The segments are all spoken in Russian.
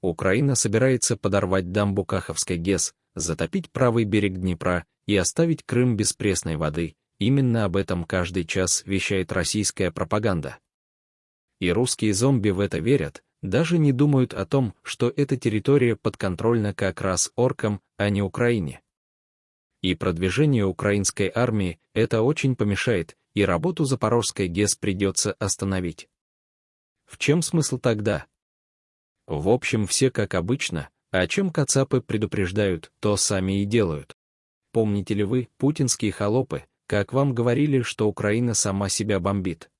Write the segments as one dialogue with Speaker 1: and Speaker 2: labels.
Speaker 1: Украина собирается подорвать дамбу Каховской ГЭС, затопить правый берег Днепра и оставить Крым без пресной воды. Именно об этом каждый час вещает российская пропаганда. И русские зомби в это верят, даже не думают о том, что эта территория подконтрольна как раз оркам, а не Украине. И продвижение украинской армии это очень помешает, и работу Запорожской ГЭС придется остановить. В чем смысл тогда? В общем, все как обычно, о чем кацапы предупреждают, то сами и делают. Помните ли вы, путинские холопы, как вам говорили, что Украина сама себя бомбит?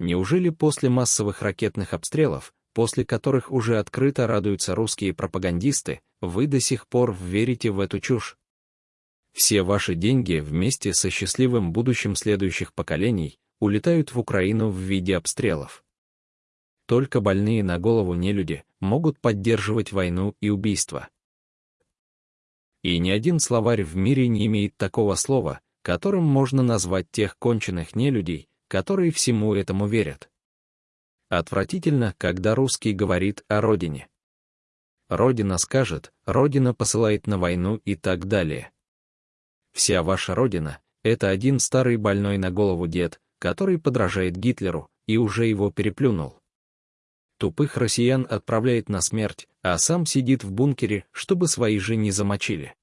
Speaker 1: Неужели после массовых ракетных обстрелов, после которых уже открыто радуются русские пропагандисты, вы до сих пор верите в эту чушь? Все ваши деньги вместе со счастливым будущим следующих поколений улетают в Украину в виде обстрелов. Только больные на голову нелюди могут поддерживать войну и убийство. И ни один словарь в мире не имеет такого слова, которым можно назвать тех конченых нелюдей, которые всему этому верят. Отвратительно, когда русский говорит о родине. Родина скажет, Родина посылает на войну и так далее. Вся ваша родина — это один старый больной на голову дед, который подражает Гитлеру и уже его переплюнул. Тупых россиян отправляет на смерть, а сам сидит в бункере, чтобы свои же не замочили.